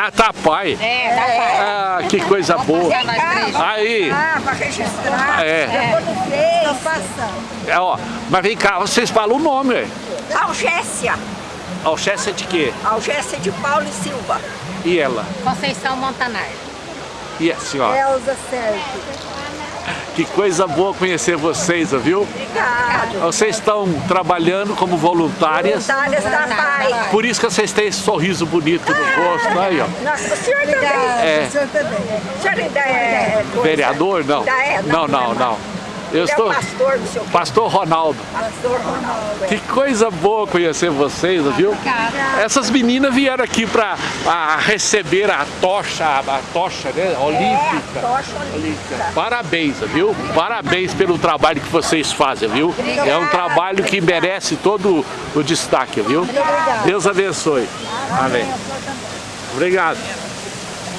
Ah, tá pai. É, da pai. Ah, que coisa boa. Aí, Ah, para registrar. é. Estão passando. é, ó, mas vem cá, vocês falam o nome, ué. Algécia. Alxécia de quê? Algécia de Paulo e Silva. E ela? Conceição Montanar. E a senhora? Elza Sérgio. Que coisa boa conhecer vocês, viu? Obrigado. Vocês estão trabalhando como voluntárias, Voluntárias da PAI. por isso que vocês têm esse sorriso bonito no rosto, aí ó. Nossa, o senhor também. É. O senhor também. O senhor ainda é... Vereador? Não. Ainda é? Não, não, não. Eu Ele estou... é o pastor do seu Pastor Ronaldo. pastor Ronaldo. é. Que coisa boa conhecer vocês, viu? Essas meninas vieram aqui para receber a tocha, a tocha né? olímpica. É, tocha olímpica. Parabéns, viu? Parabéns pelo trabalho que vocês fazem, viu? É um trabalho que merece todo o destaque, viu? Deus abençoe. Amém. Obrigado.